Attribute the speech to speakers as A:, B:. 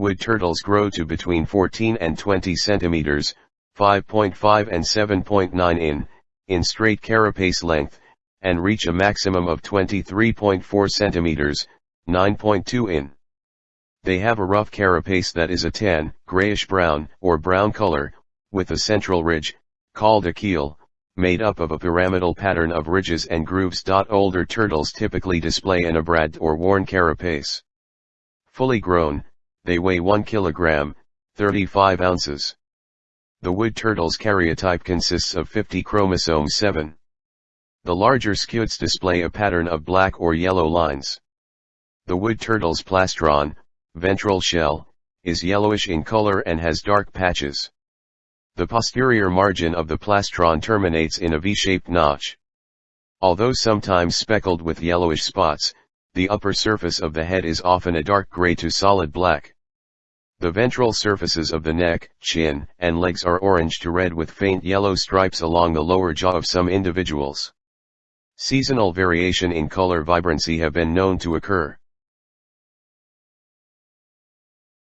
A: Wood turtles grow to between 14 and 20 centimeters, 5.5 and 7.9 in, in straight carapace length, and reach a maximum of 23.4 centimeters, 9.2 in. They have a rough carapace that is a tan, grayish-brown, or brown color, with a central ridge, called a keel, made up of a pyramidal pattern of ridges and grooves. Older turtles typically display an abrad or worn carapace. Fully grown, they weigh 1 kilogram, 35 ounces. The wood turtle's karyotype consists of 50 chromosomes 7. The larger scutes display a pattern of black or yellow lines. The wood turtle's plastron, ventral shell, is yellowish in color and has dark patches. The posterior margin of the plastron terminates in a V-shaped notch. Although sometimes speckled with yellowish spots, the upper surface of the head is often a dark gray to solid black. The ventral surfaces of the neck, chin, and legs are orange to red with faint yellow stripes along the lower jaw of some individuals. Seasonal variation in color vibrancy have been known to occur.